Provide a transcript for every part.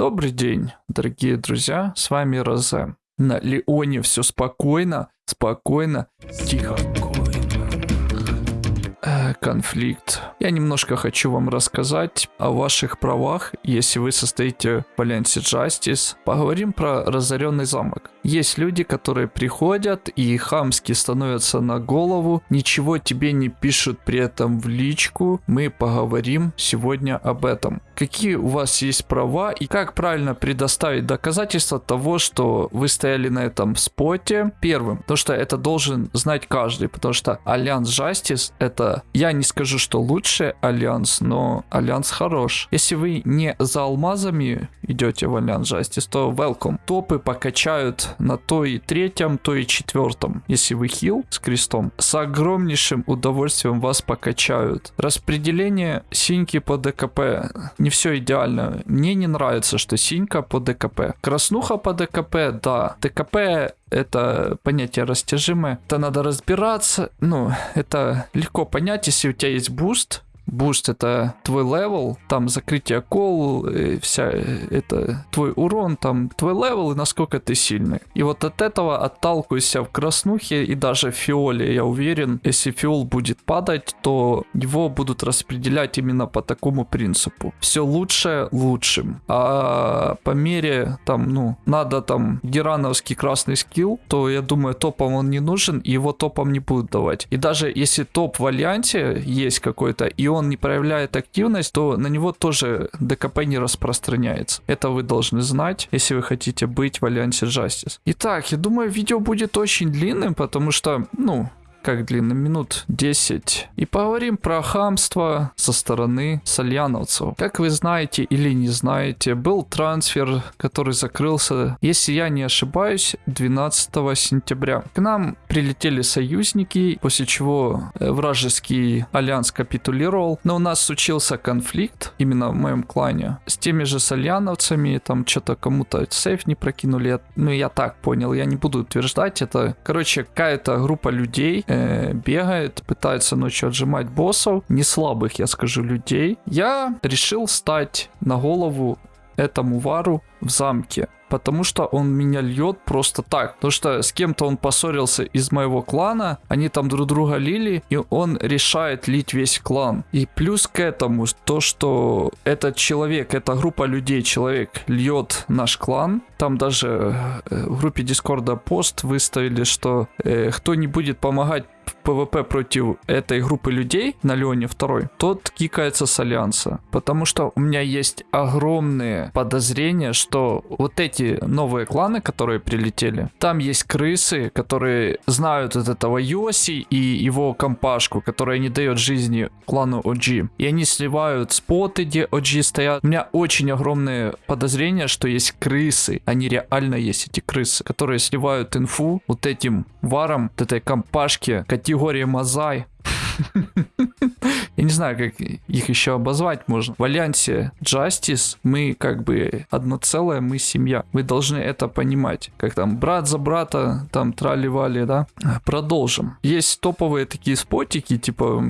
Добрый день, дорогие друзья, с вами Розе. На Леоне все спокойно, спокойно, тихо. Конфликт. Я немножко хочу вам рассказать о ваших правах, если вы состоите в Альянсе Justice. Поговорим про разоренный замок. Есть люди, которые приходят и хамски становятся на голову, ничего тебе не пишут при этом в личку. Мы поговорим сегодня об этом. Какие у вас есть права и как правильно предоставить доказательства того, что вы стояли на этом споте первым. Потому что это должен знать каждый, потому что Альянс Justice это, я не скажу, что лучший Альянс, но Альянс хорош. Если вы не за алмазами идете в Альянс Justice, то welcome. Топы покачают на то и третьем, то и четвертом. Если вы хил с крестом, с огромнейшим удовольствием вас покачают. Распределение синьки по ДКП. Не все идеально. Мне не нравится, что синька по ДКП. Краснуха по ДКП, да. ДКП это понятие растяжимое. Это надо разбираться. Ну, это легко понять, если у тебя есть буст, Буст это твой левел, там закрытие кол, вся э, это твой урон, там твой левел и насколько ты сильный. И вот от этого отталкивайся в краснухе и даже в фиоле, я уверен, если фиол будет падать, то его будут распределять именно по такому принципу. Все лучше лучшим. А по мере там, ну, надо там герановский красный скилл, то я думаю, топам он не нужен, и его топам не будут давать. И даже если топ в альянсе есть какой-то, и он он не проявляет активность, то на него тоже ДКП не распространяется. Это вы должны знать, если вы хотите быть в Альянсе Justice. Итак, я думаю, видео будет очень длинным, потому что, ну, как длинно, минут 10. И поговорим про хамство со стороны сальяновцев. Как вы знаете или не знаете, был трансфер, который закрылся, если я не ошибаюсь, 12 сентября. К нам прилетели союзники, после чего э, вражеский альянс капитулировал. Но у нас случился конфликт, именно в моем клане, с теми же сальяновцами, там что-то кому-то сейф не прокинули. Ну, я так понял, я не буду утверждать. Это, короче, какая-то группа людей, э, бегает, пытается ночью отжимать боссов, не слабых, я скажу, людей. Я решил стать на голову этому вару в замке потому что он меня льет просто так. Потому что с кем-то он поссорился из моего клана, они там друг друга лили, и он решает лить весь клан. И плюс к этому то, что этот человек, эта группа людей, человек льет наш клан, там даже э, в группе Дискорда пост выставили, что э, кто не будет помогать ПВП против этой группы людей на Леоне 2, тот кикается с Альянса. Потому что у меня есть огромные подозрения, что вот эти новые кланы, которые прилетели, там есть крысы, которые знают от этого Йоси и его компашку, которая не дает жизни клану OG. И они сливают споты, где OG стоят. У меня очень огромные подозрения, что есть крысы. Они реально есть, эти крысы, которые сливают инфу вот этим варом, вот этой компашке, категории Мазай. Я не знаю, как их еще обозвать можно. В альянсе Justice мы как бы одно целое, мы семья. Вы должны это понимать. Как там брат за брата, там трали-вали, да? Продолжим. Есть топовые такие спотики, типа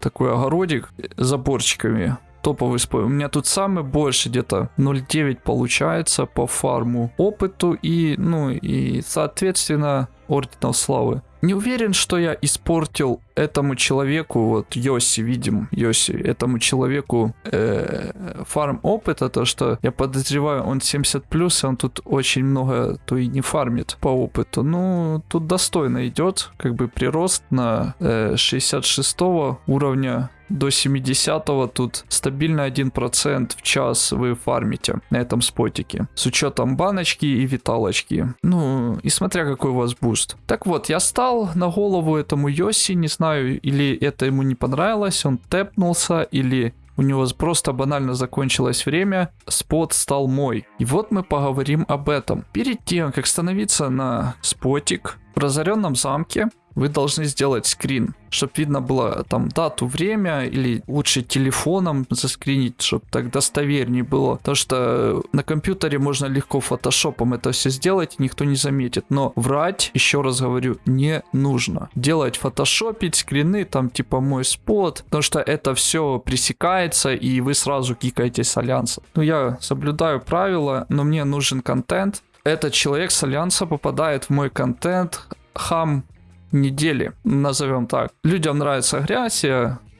такой огородик с заборчиками топовый спой. У меня тут самый больше где-то 0.9 получается по фарму опыту и, ну, и соответственно Ордена Славы. Не уверен, что я испортил этому человеку, вот Йоси, видим, Йоси, этому человеку э, фарм опыта, то что я подозреваю, он 70 плюс, и он тут очень много, то и не фармит по опыту. Ну, тут достойно идет, как бы прирост на э, 66 уровня до 70-го тут стабильно 1% в час вы фармите на этом спотике. С учетом баночки и виталочки. Ну, и смотря какой у вас буст. Так вот, я стал на голову этому Йоси, не знаю, или это ему не понравилось, он тэпнулся, или у него просто банально закончилось время, спот стал мой. И вот мы поговорим об этом. Перед тем, как становиться на спотик в разоренном замке, вы должны сделать скрин, чтобы видно было там дату, время, или лучше телефоном заскринить, чтобы так достовернее было. Потому что на компьютере можно легко фотошопом это все сделать, никто не заметит. Но врать, еще раз говорю, не нужно. Делать фотошопить, скрины, там типа мой спот, потому что это все пресекается, и вы сразу кикаете с альянса. Ну, я соблюдаю правила, но мне нужен контент, этот человек с Альянса попадает в мой контент, хам недели, назовем так. Людям нравится грязь,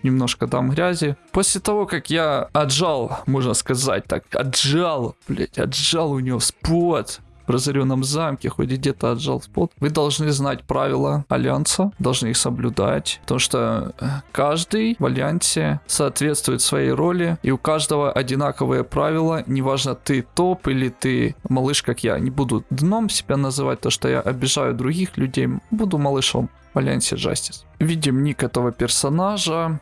немножко дам грязи. После того, как я отжал, можно сказать так, отжал, блять, отжал у него спот, в разоренном замке, хоть где-то отжал спот, вы должны знать правила Альянса, должны их соблюдать, потому что э, каждый в Альянсе соответствует своей роли, и у каждого одинаковые правила, неважно ты топ или ты малыш, как я. Не буду дном себя называть, то что я обижаю других людей, буду малышом в Альянсе Justice. Видим ник этого персонажа,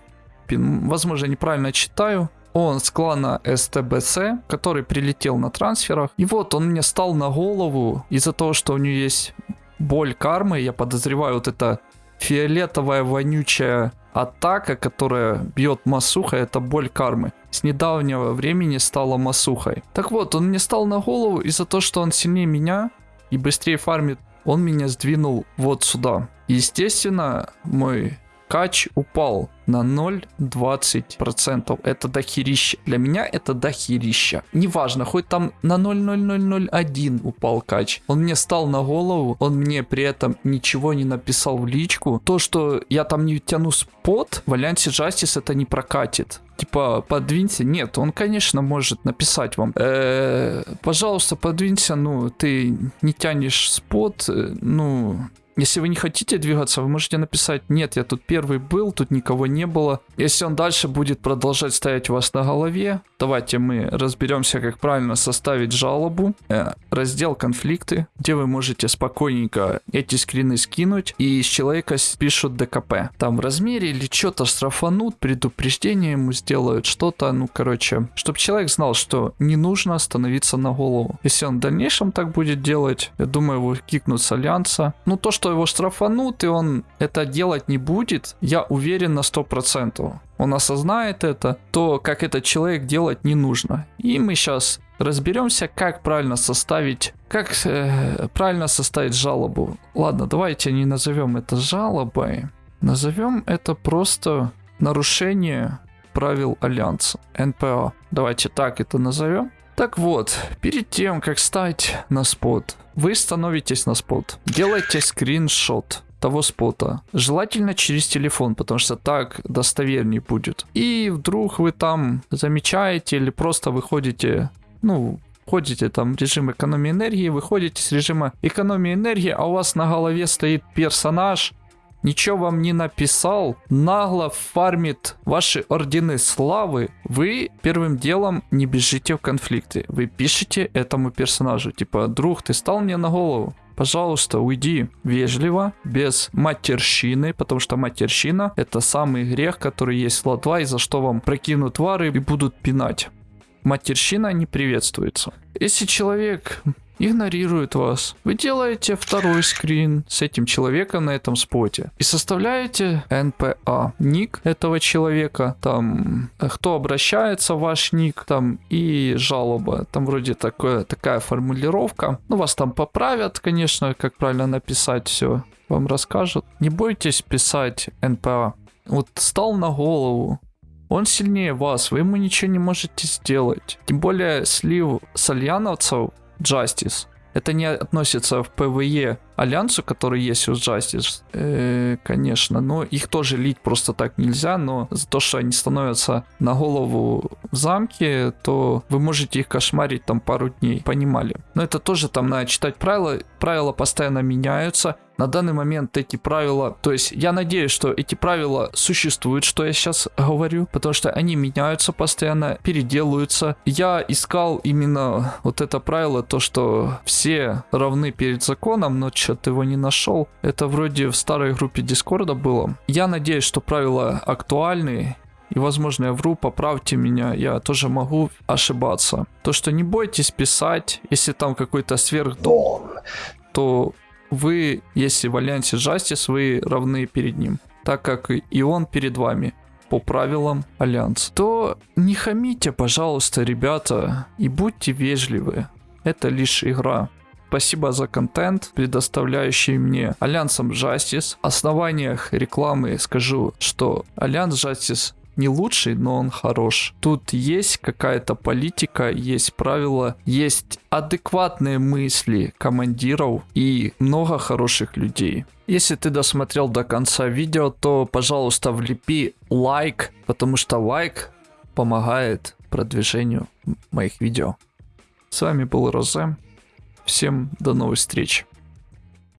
возможно, неправильно читаю, он с клана СТБС, который прилетел на трансферах. И вот он мне стал на голову из-за того, что у него есть боль кармы. Я подозреваю, вот эта фиолетовая вонючая атака, которая бьет Масуха, это боль кармы. С недавнего времени стала Масухой. Так вот, он мне стал на голову из-за того, что он сильнее меня и быстрее фармит. Он меня сдвинул вот сюда. Естественно, мой кач упал на 0,20%. Это дохерища. Для меня это дохерища. Неважно, хоть там на 0,0001 упал кач. Он мне стал на голову, он мне при этом ничего не написал в личку. То, что я там не тяну спот, в Альянсе Justice это не прокатит типа, подвинься. Нет, он, конечно, может написать вам. -э, пожалуйста, подвинься, ну, ты не тянешь спот, э, ну, если вы не хотите двигаться, вы можете написать, нет, я тут первый был, тут никого не было. Если он дальше будет продолжать стоять у вас на голове, давайте мы разберемся, как правильно составить жалобу. Э, раздел конфликты, где вы можете спокойненько эти скрины скинуть и из человека пишут ДКП. Там в размере или что-то штрафанут, предупреждение ему сделают, что-то, ну короче, чтобы человек знал, что не нужно становиться на голову. Если он в дальнейшем так будет делать, я думаю, его кикнут с альянса. Ну то, что его штрафанут, и он это делать не будет, я уверен на 100%. Он осознает это, то как этот человек делать не нужно. И мы сейчас разберемся, как правильно составить, как э, правильно составить жалобу. Ладно, давайте не назовем это жалобой, назовем это просто нарушение правил Альянса, НПА. Давайте так это назовем. Так вот, перед тем, как стать на спот, вы становитесь на спот, делайте скриншот того спота. Желательно через телефон, потому что так достовернее будет. И вдруг вы там замечаете или просто выходите, ну, входите там режим экономии энергии, выходите с режима экономии энергии, а у вас на голове стоит персонаж, ничего вам не написал, нагло фармит ваши ордены славы, вы первым делом не бежите в конфликты. Вы пишете этому персонажу, типа, друг, ты стал мне на голову. Пожалуйста, уйди вежливо, без матерщины, потому что матерщина это самый грех, который есть в Латва, и за что вам прокинут вары и будут пинать. Матерщина не приветствуется. Если человек игнорирует вас. Вы делаете второй скрин с этим человеком на этом споте и составляете NPA, ник этого человека, там, кто обращается, ваш ник, там, и жалоба. Там вроде такое, такая формулировка. Ну, вас там поправят, конечно, как правильно написать все, вам расскажут. Не бойтесь писать NPA. Вот стал на голову, он сильнее вас, вы ему ничего не можете сделать. Тем более слив альянсовцев Justice. Это не относится в ПВЕ Альянсу, который есть у Justice, э, конечно, но их тоже лить просто так нельзя, но за то, что они становятся на голову в замке, то вы можете их кошмарить там пару дней, понимали. Но это тоже там надо читать правила, правила постоянно меняются, на данный момент эти правила, то есть я надеюсь, что эти правила существуют, что я сейчас говорю, потому что они меняются постоянно, переделываются. Я искал именно вот это правило, то, что все равны перед законом, но что-то его не нашел. Это вроде в старой группе Дискорда было. Я надеюсь, что правила актуальны, и, возможно, я вру, поправьте меня, я тоже могу ошибаться. То, что не бойтесь писать, если там какой-то сверхдом, то вы, если в Альянсе Justice, вы равны перед ним, так как и он перед вами по правилам Альянса, то не хамите, пожалуйста, ребята, и будьте вежливы. Это лишь игра. Спасибо за контент, предоставляющий мне Альянсом Justice. В основаниях рекламы скажу, что Альянс Justice не лучший, но он хорош. Тут есть какая-то политика, есть правила, есть адекватные мысли командиров и много хороших людей. Если ты досмотрел до конца видео, то, пожалуйста, влепи лайк, потому что лайк помогает продвижению моих видео. С вами был Розе. Всем до новых встреч.